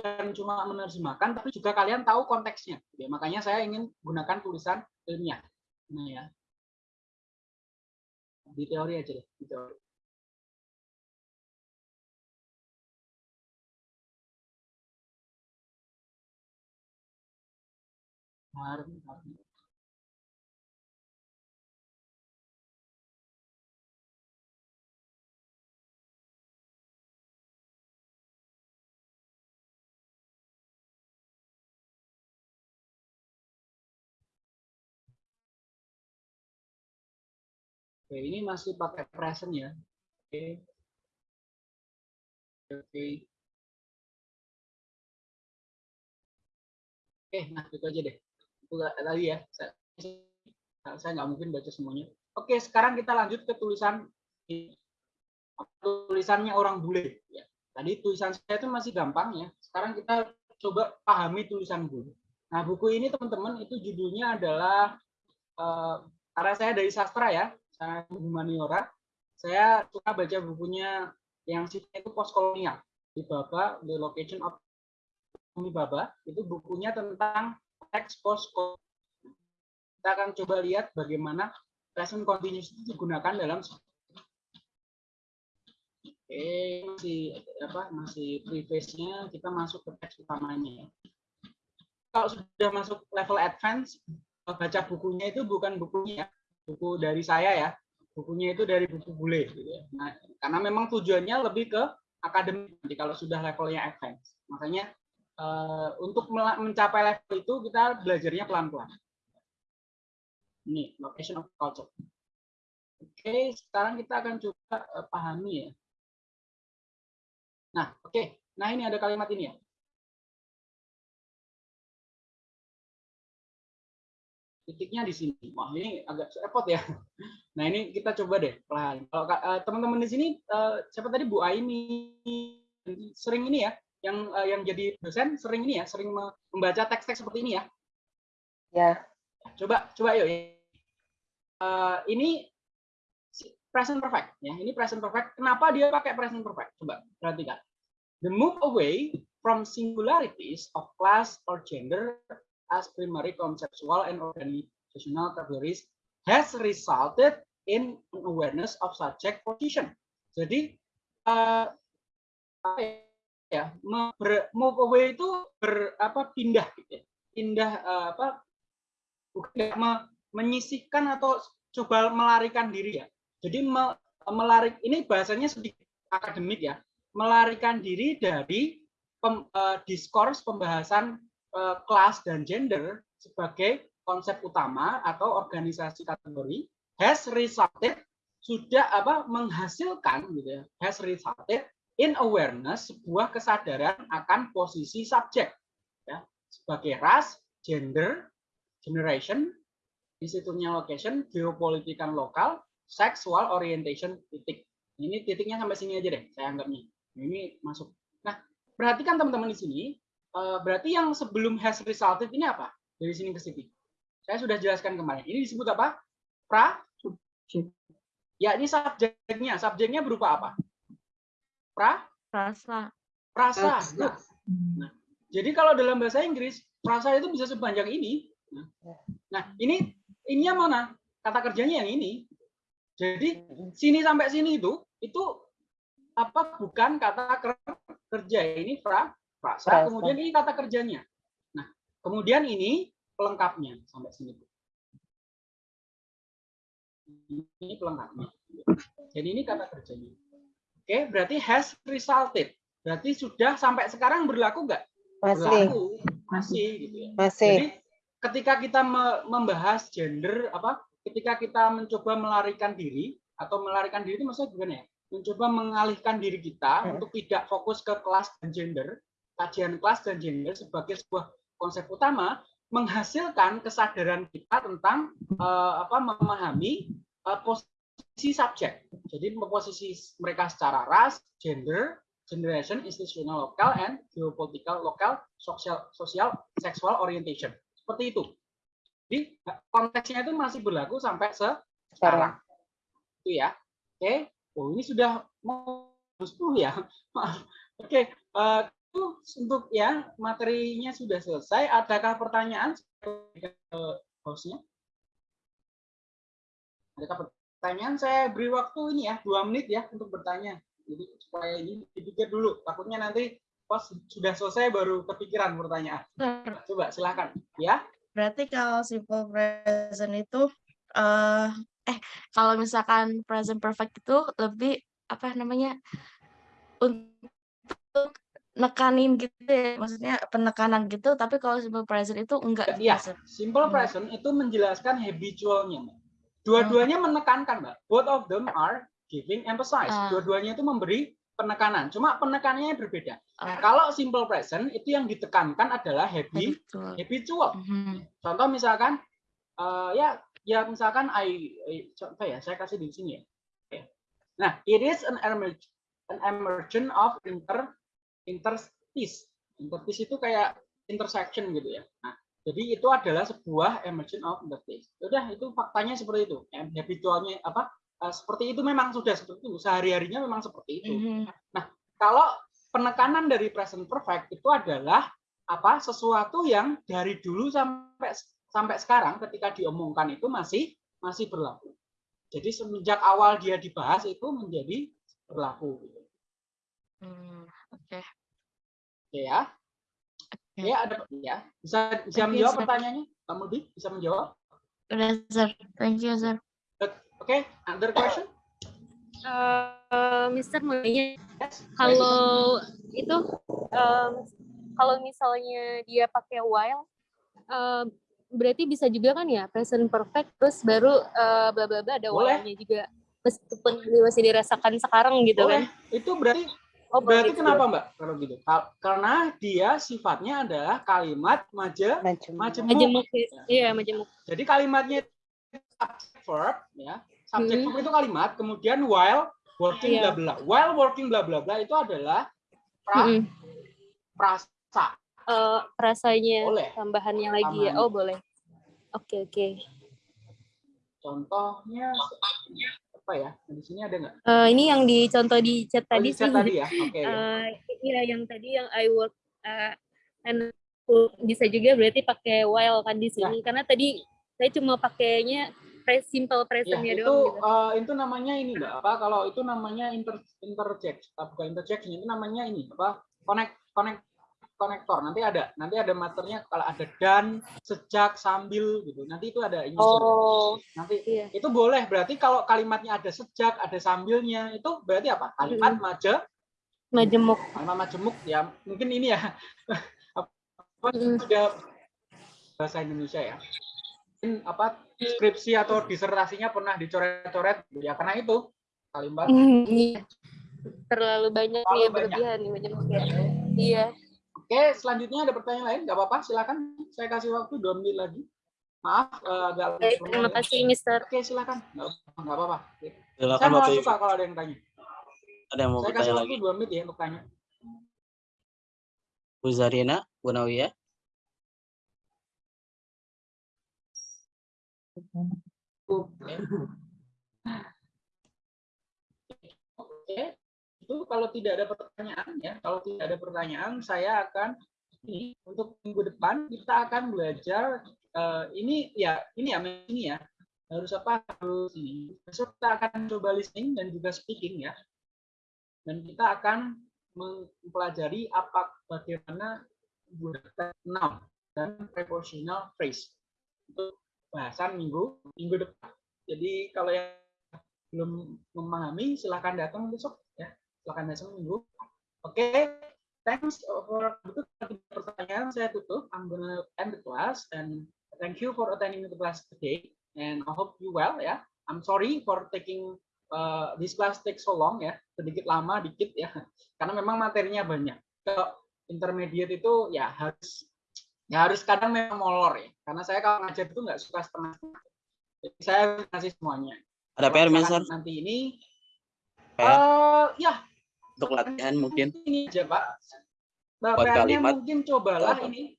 bukan cuma menerjemahkan, tapi juga kalian tahu konteksnya. Ya, makanya saya ingin gunakan tulisan ilmiah. Nah ya, di teori aja deh, di teori. Oke, ini masih pakai present ya. Oke. Oke. Oke, nah itu aja deh. Itu tadi ya. Saya, saya nggak mungkin baca semuanya. Oke, sekarang kita lanjut ke tulisan tulisannya orang bule. Ya. Tadi tulisan saya itu masih gampang ya. Sekarang kita coba pahami tulisan bule. Nah, buku ini teman-teman itu judulnya adalah uh, karena saya dari sastra ya, saya humaniora, saya suka baca bukunya yang sifatnya itu postkolonial di Baba, The Location of Baba, itu bukunya tentang teks post Kita akan coba lihat bagaimana present continuous itu digunakan dalam Oke, masih apa masih preface-nya kita masuk ke teks utamanya ya. Kalau sudah masuk level advance, baca bukunya itu bukan bukunya buku dari saya ya. Bukunya itu dari buku bule gitu ya. nah, karena memang tujuannya lebih ke akademik nanti kalau sudah levelnya advance. Makanya uh, untuk mencapai level itu kita belajarnya pelan-pelan. Ini location of culture. Oke sekarang kita akan coba uh, pahami ya. Nah oke. Nah ini ada kalimat ini ya titiknya di sini. Wah, ini agak repot ya. Nah, ini kita coba deh pelan. Kalau uh, teman-teman di sini uh, siapa tadi Bu Aini sering ini ya yang uh, yang jadi dosen sering ini ya, sering membaca teks-teks seperti ini ya. Ya. Coba coba yuk. Uh, ini present perfect ya. Ini present perfect. Kenapa dia pakai present perfect? Coba perhatikan. The move away from singularities of class or gender as primary conceptual and organizational categories has resulted in an awareness of subject position. Jadi uh, ya move away itu ber, apa pindah gitu ya. Pindah uh, apa bukan me, menyisihkan atau coba melarikan diri ya. Jadi me, melarik ini bahasanya sedikit akademik ya. Melarikan diri dari pem, uh, diskurs pembahasan kelas dan gender sebagai konsep utama atau organisasi kategori has resulted sudah apa menghasilkan gitu ya has resulted in awareness sebuah kesadaran akan posisi subjek ya sebagai ras gender generation institutnya location geopolitikan lokal sexual orientation titik. Ini titiknya sampai sini aja deh saya anggapnya. Ini masuk. Nah perhatikan teman-teman di sini Eh, berarti yang sebelum has resulted ini apa? Dari sini ke sini. Saya sudah jelaskan kemarin. Ini disebut apa? Pra? Ya, ini subjeknya. Subjeknya berupa apa? Pra? Prasa. Prasa. Nah, nah, jadi kalau dalam bahasa Inggris, prasa itu bisa sepanjang ini. Nah, ini ininya mana? Kata kerjanya yang ini. Jadi sini sampai sini itu itu apa bukan kata kerja ini pra frasa, kemudian ini kata kerjanya. Nah, kemudian ini pelengkapnya sampai sini. Ini pelengkapnya. Jadi ini kata kerjanya. Oke, berarti has resulted. Berarti sudah sampai sekarang berlaku nggak? Masih. Berlaku. Masih gitu ya. Masih. Jadi ketika kita membahas gender apa ketika kita mencoba melarikan diri atau melarikan diri itu maksudnya gimana ya? Mencoba mengalihkan diri kita hmm. untuk tidak fokus ke kelas dan gender, kajian kelas dan gender sebagai sebuah konsep utama menghasilkan kesadaran kita tentang uh, apa memahami uh, posisi subjek. Jadi posisi mereka secara ras, gender, generation, institutional lokal, and geopolitical lokal, sosial, sosial, sexual orientation. Seperti itu. Jadi konteksnya itu masih berlaku sampai sekarang. Itu ya. Oke. Oh ini sudah mau 10 ya. Oke. Uh, untuk ya materinya sudah selesai. Adakah pertanyaan ke hostnya? Adakah pertanyaan? Saya beri waktu ini ya dua menit ya untuk bertanya. Jadi supaya ini dipikir dulu. Takutnya nanti pas sudah selesai baru kepikiran pertanyaan. Coba silakan ya. Berarti kalau simple present itu eh eh kalau misalkan present perfect itu lebih apa namanya untuk nekanin gitu ya, maksudnya penekanan gitu, tapi kalau simple present itu enggak Iya, gitu. simple Hmm. present itu menjelaskan habitualnya. Dua-duanya menekankan, Mbak. Both of them are giving emphasize. Ah. Dua-duanya itu memberi penekanan. Cuma penekanannya berbeda. Ah, Kalau simple present itu yang ditekankan adalah happy, habitual. habitual. Mhm. Contoh misalkan eh, ya ya misalkan I, I- contoh ya saya kasih di sini ya. Oke. Nah, it is an emerge an emergence of inter interstice. Interstice itu kayak intersection gitu ya. Nah, jadi itu adalah sebuah emergence of interstice. Udah itu faktanya seperti itu. Em, Habitualnya apa? eh, seperti itu memang sudah seperti itu. Sehari-harinya memang seperti itu. Mhm. Kalau penekanan dari present perfect itu adalah apa sesuatu yang dari dulu sampai sampai sekarang ketika diomongkan itu masih masih berlaku. Jadi semenjak awal dia dibahas itu menjadi berlaku. Hmm, Oke. Oke ya. Oke. Ya ada ya. Bisa bisa Oke, menjawab sir. pertanyaannya? Kamu di bisa menjawab? Udah, sir. Thank you, sir. Oke, other question? Eh, Mister mau nanya, Yes. kalau itu em, kalau misalnya dia pakai while em, berarti bisa juga kan ya present perfect terus baru eh, bla bla bla ada while-nya juga meskipun ini masih dirasakan sekarang gitu Boleh. kan. Itu berarti Oh, berarti kenapa. Mbak kalau gitu? Karena dia sifatnya adalah kalimat maje Macam. majemuk. Majemuk ya. Iya, majemuk. Jadi kalimatnya subject verb ya. Subject Hmm. verb itu kalimat, kemudian while working bla Iya. bla. While working bla bla bla itu adalah pra, Mm-mm. prasa. Eh, rasanya Boleh. tambahannya lagi ya. Oh, boleh. Oke, oke. Contohnya apa ya? Di sini ada nggak? Eh, ini yang dicontoh di chat Oh, tadi di chat sih. tadi ya. Oke. ya. Eh, iya yang tadi yang I work eh, and bisa juga berarti pakai while kan di sini karena tadi saya cuma pakainya simple Ya, presentnya itu doang gitu. eh, itu namanya ini Mbak. Apa kalau itu namanya inter interject, bukan interjection, itu namanya ini apa? Connect connect konektor. Nanti ada nanti ada materinya kalau ada dan, sejak, sambil gitu. Nanti itu ada ini. Oh, Nanti iya. itu boleh berarti kalau kalimatnya ada sejak ada sambilnya itu berarti apa kalimat maje Majemuk. kalimat majemuk ya mungkin ini ya apa Mm. sudah bahasa Indonesia ya mungkin apa skripsi atau disertasinya pernah dicoret-coret gitu ya karena itu kalimat Iya. Terlalu banyak Terlalu ya banyak. berlebihan nih majemuk ya. Iya. Oke selanjutnya ada pertanyaan lain nggak apa-apa silakan saya kasih waktu dua menit lagi maaf eh, agak Baik, terima kasih Mister. oke silakan nggak nggak apa-apa saya Silakan malah Bapak suka Ibu. kalau ada yang tanya Ada yang mau saya kasih waktu lagi? dua menit ya untuk tanya Bu Zarina, Bu Nawiyah. Oke. Oke, itu kalau tidak ada pertanyaan ya, kalau tidak ada pertanyaan saya akan ini untuk minggu depan kita akan belajar eh, ini ya ini ya ini ya. Harus apa? Harus ini. Besok kita akan coba listening dan juga speaking ya. Dan kita akan mempelajari apa bagaimana menggunakan dan prepositional phrase untuk bahasan minggu minggu depan. Jadi kalau yang belum memahami silahkan datang besok Silahkan datang minggu. Oke, thanks for itu pertanyaan saya tutup. I'm gonna end the class and thank you for attending the class today and I hope you well ya. I'm sorry for taking uh, this class take so long ya, sedikit lama dikit ya, karena memang materinya banyak. Kalau intermediate itu ya harus ya harus kadang memang molor ya karena saya kalau ngajar itu nggak suka setengah-setengah jadi saya ngasih semuanya Ada PR Mister? nanti ini PR eh ya untuk latihan mungkin ini aja pak Nah, Buat kalimat. mungkin cobalah Apa? ini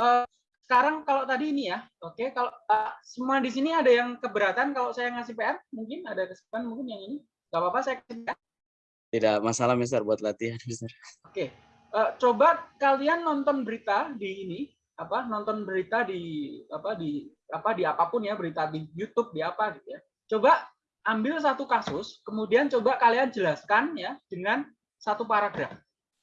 Eh, sekarang kalau tadi ini ya oke kalau eh, semua di sini ada yang keberatan kalau saya ngasih PR mungkin ada kesempatan mungkin yang ini nggak apa-apa saya kasih tidak masalah Mister buat latihan Mister. Oke, eh, coba kalian nonton berita di ini apa nonton berita di apa di apa di apa pun ya berita di YouTube di apa gitu ya. Coba ambil satu kasus, kemudian coba kalian jelaskan ya dengan satu paragraf.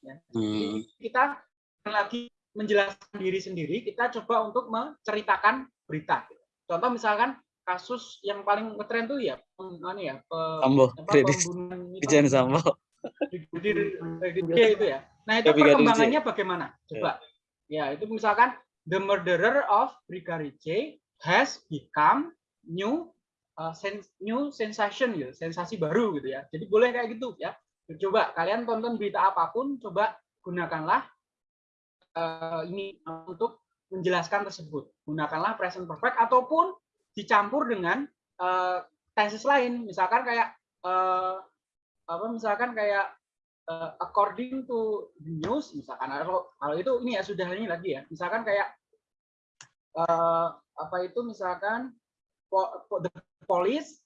Ya. Hmm. Kita lagi menjelaskan diri sendiri, kita coba untuk menceritakan berita. Contoh misalkan kasus yang paling ngetren tuh ya, anu ya, pe- Sambo, apa, pembunuhan Sambo. Itu ya. Nah itu Ya, perkembangannya bagaimana? Coba. Ya itu misalkan the murderer of Brigadir J has become new uh, new sensation gitu, sensasi baru gitu ya. Jadi boleh kayak gitu ya. Coba kalian tonton berita apa pun, coba gunakanlah eh, ini untuk menjelaskan tersebut. Gunakanlah present perfect ataupun dicampur dengan eh, tenses lain. Misalkan kayak eh, apa misalkan kayak eh, according to the news misalkan kalau kalau itu ini ya sudah ini lagi ya misalkan kayak eh, apa itu misalkan the police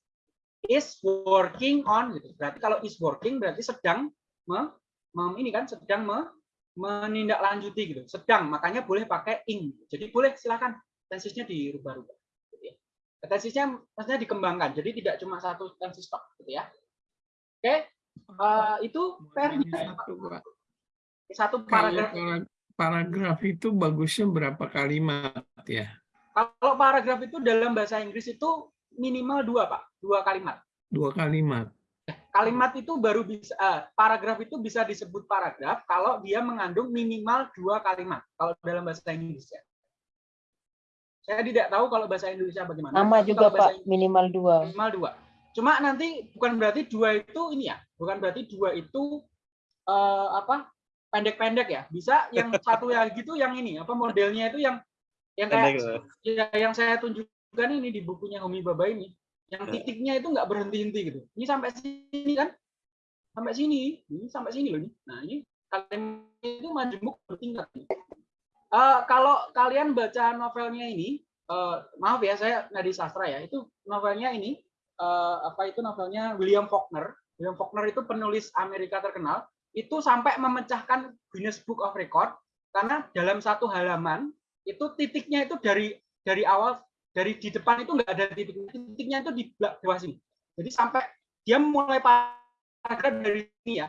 is working on gitu berarti kalau is working berarti sedang me, mem- ini kan sedang me, menindaklanjuti gitu. Sedang makanya boleh pakai ing. Jadi boleh silakan. Tensisnya dirubah-rubah gitu ya. tensisnya maksudnya dikembangkan jadi tidak cuma satu tensis tok gitu ya. Oke eh, itu PR-nya Satu, paragraf. Para- paragraf itu bagusnya berapa kalimat ya? kalau paragraf itu dalam bahasa Inggris itu minimal dua pak. Dua kalimat. Dua kalimat. kalimat itu baru bisa eh, paragraf itu bisa disebut paragraf kalau dia mengandung minimal dua kalimat kalau dalam bahasa Inggris ya. Saya tidak tahu kalau bahasa Indonesia bagaimana. Sama tapi juga Pak, minimal dua. minimal dua. Cuma nanti bukan berarti dua itu ini ya bukan berarti dua itu eh, apa pendek-pendek ya. Bisa yang satu ya gitu yang ini apa modelnya itu yang yang kayak ya, yang saya tunjukkan ini di bukunya Homi Baba ini yang Ya. titiknya itu nggak berhenti-henti gitu. Ini sampai sini kan? Sampai sini ini sampai sini loh ini. Nah ini kalian itu majemuk bertingkat nih. Eh, kalau kalian baca novelnya ini eh, maaf ya saya nggak di sastra ya itu novelnya ini eh, apa itu novelnya? William Faulkner. William Faulkner itu penulis Amerika terkenal. Itu sampai memecahkan Guinness Book of Record karena dalam satu halaman itu titiknya itu dari dari awal dari di depan itu nggak ada titik titiknya itu di bawah sini. Jadi sampai dia mulai paragraf dari sini ya.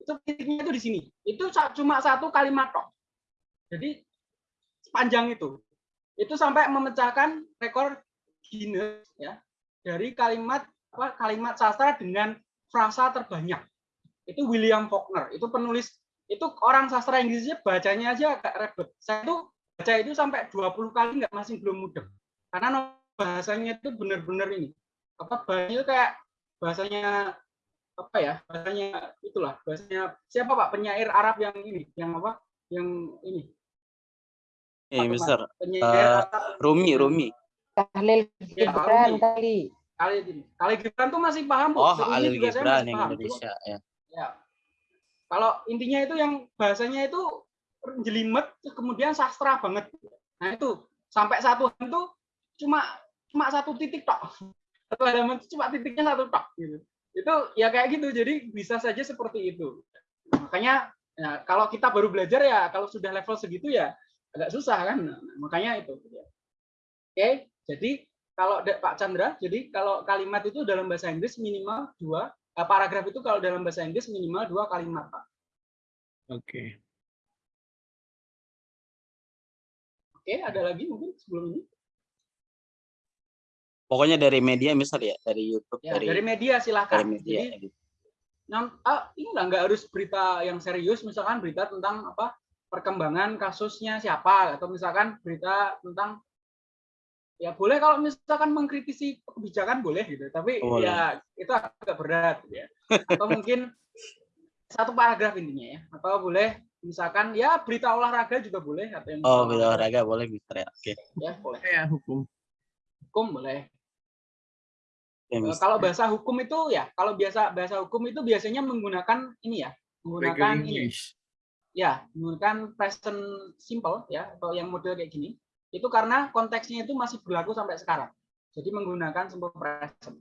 Itu titiknya itu di sini. Itu cuma satu kalimat tok. Jadi sepanjang itu. Itu sampai memecahkan rekor Guinness ya dari kalimat apa kalimat sastra dengan frasa terbanyak. Itu William Faulkner itu penulis itu orang sastra Inggrisnya bacanya aja agak ribet. Saya tuh baca itu sampai 20 kali nggak masih belum mudeng karena no- bahasanya itu benar-benar ini apa bahasanya itu kayak bahasanya apa ya bahasanya itulah bahasanya siapa pak penyair Arab yang ini yang apa yang ini Eh, Mister. penyair Arab Rumi, Rumi. Tahlil Ya, Gibran kali. kali Gibran tuh masih paham. Oh, Ini Alil juga saya Gibran yang paham. Indonesia ya. Ya. Kalau intinya itu yang bahasanya itu jelimet kemudian sastra banget. Nah itu sampai satu tuh cuma cuma satu titik tok. Satu halaman itu cuma titiknya satu tok gitu. Itu ya kayak gitu. Jadi bisa saja seperti itu. Makanya ya, kalau kita baru belajar ya kalau sudah level segitu ya agak susah kan. Nah, makanya itu. Oke, jadi kalau Pak Chandra, jadi kalau kalimat itu dalam bahasa Inggris minimal dua Eh, paragraf itu kalau dalam bahasa Inggris minimal dua kalimat, Pak. Oke. Oke, ada lagi mungkin sebelum ini? Pokoknya dari media misal ya, dari YouTube, Ya, dari, dari media dari silakan. media. Jadi, gitu. ah, ini nggak nggak harus berita yang serius, misalkan berita tentang apa perkembangan kasusnya siapa, atau misalkan berita tentang ya boleh kalau misalkan mengkritisi kebijakan boleh gitu, tapi Boleh. ya itu agak berat gitu ya. Atau mungkin satu paragraf intinya ya, atau boleh misalkan ya berita olahraga juga boleh atau yang Oh, beda olahraga boleh Mister ya. Oke. ya boleh. Ya hukum. Hukum boleh. Eh, kalau bahasa hukum itu ya, kalau biasa bahasa hukum itu biasanya menggunakan ini ya, menggunakan ini, English. ya, menggunakan present simple ya, atau yang model kayak gini. Itu karena konteksnya itu masih berlaku sampai sekarang. Jadi menggunakan simple present.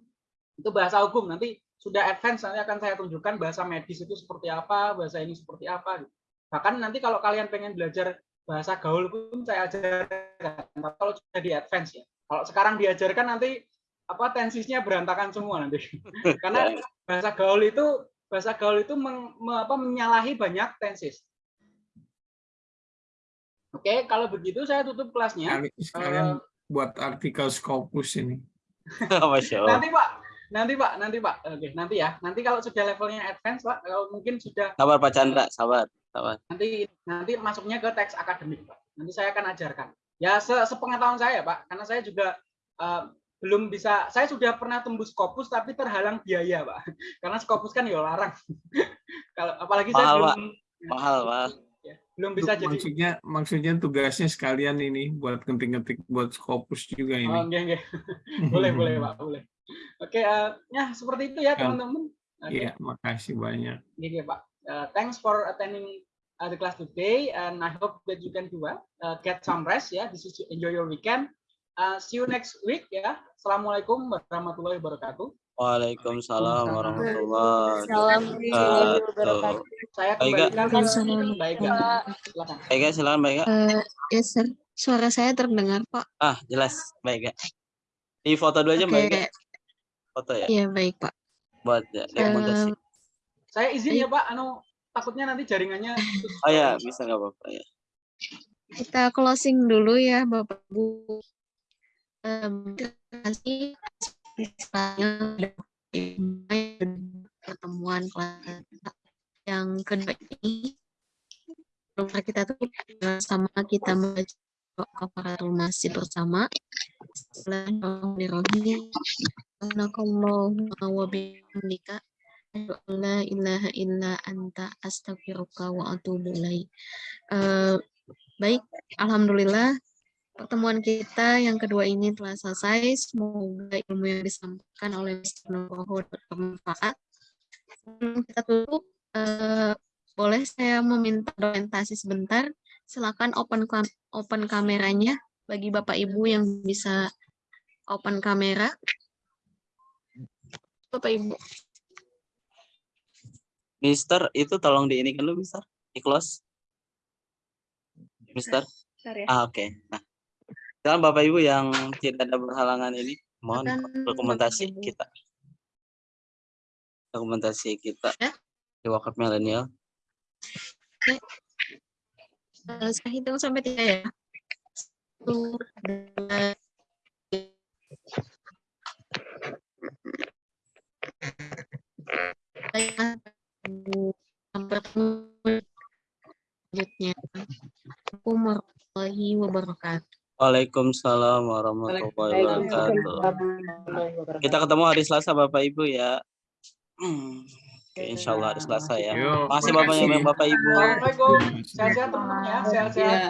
Itu bahasa hukum. Nanti sudah advance nanti akan saya tunjukkan bahasa medis itu seperti apa, bahasa ini seperti apa. gitu. Bahkan nanti kalau kalian pengen belajar bahasa gaul pun saya ajarkan. Tapi Kalau sudah di advance ya. Kalau sekarang diajarkan nanti apa tensisnya berantakan semua nanti. Karena bahasa gaul itu bahasa gaul itu meng- me- apa, menyalahi banyak tensis. Oke, kalau begitu saya tutup kelasnya. Sekali- Sekalian Eh, buat artikel Scopus ini. Masya Allah. nanti Pak, nanti Pak, nanti Pak. Oke, nanti ya. Nanti kalau sudah levelnya advance Pak, kalau mungkin sudah Sabar Pak Chandra, sabar, nanti nanti masuknya ke teks akademik Pak. Nanti saya akan ajarkan. Ya se- sepengetahuan saya Pak, karena saya juga eh, belum bisa. Saya sudah pernah tembus Scopus tapi terhalang biaya Pak. Karena Scopus kan ya larang. kalau apalagi saya Mahal, belum Mahal, Pak. ya, belum bisa jadi. Maksudnya maksudnya tugasnya sekalian ini buat ngetik-ngetik buat Scopus juga Oh, ini. enggak, enggak. boleh, boleh Pak, boleh. Oke, eh, ya seperti itu ya teman-teman. Oke. Iya, makasih banyak. Okay, Pak. Uh, thanks for attending uh, the class today, and I hope that you can do well. Uh, get some rest, ya. This is to enjoy your weekend. Uh, see you next week, ya. Assalamualaikum warahmatullahi wabarakatuh. Waalaikumsalam warahmatullahi wabarakatuh. Saya Baik, kembalikan baik, Kak. Silakan. Baik, Kak, silakan baik. Eh, ya, sir. Suara saya terdengar, Pak. Ah, jelas. Baik, Kak. Di foto dulu aja. Oke, Ega. Foto ya, iya baik, Pak. buat ya, dokumentasi. Eh, Saya izin ya, Pak. Anu takutnya nanti jaringannya. Oh ya, bisa nggak apa-apa ya. kita closing dulu ya, Bapak Ibu. Em, terima kasih pertemuan yang kedua ini. Rumah kita tuh sama kita membaca kafaratul masjid bersama. Bismillahirrahmanirrahim. Subhanakallahumma wa bihamdika asyhadu an la ilaha illa anta astaghfiruka wa atubu ilaik. Eh, baik, alhamdulillah pertemuan kita yang kedua ini telah selesai. Semoga ilmu yang disampaikan oleh Mr. Nugroho bermanfaat. Kita tutup, eh, boleh saya meminta orientasi sebentar. Silakan open open kameranya bagi Bapak Ibu yang bisa open kamera. Bapak Ibu. Mister, itu tolong di ini kan lu, Mister? Di close. Mister? Bentar ya. Ah, oke. Nah, sekarang Bapak Ibu yang tidak ada berhalangan ini, mohon Silakan, dokumentasi kita. Dokumentasi kita Ya. di wakaf milenial. Eh, saya hitung sampai tiga ya. Waalaikumsalam warahmatullahi wabarakatuh. Kita ketemu hari Selasa Bapak Ibu ya. Oke, insya Allah hari Selasa ya. Yo, Makasih Bapak Ibu. Assalamualaikum. Sehat-sehat teman-teman ya. Sehat-sehat.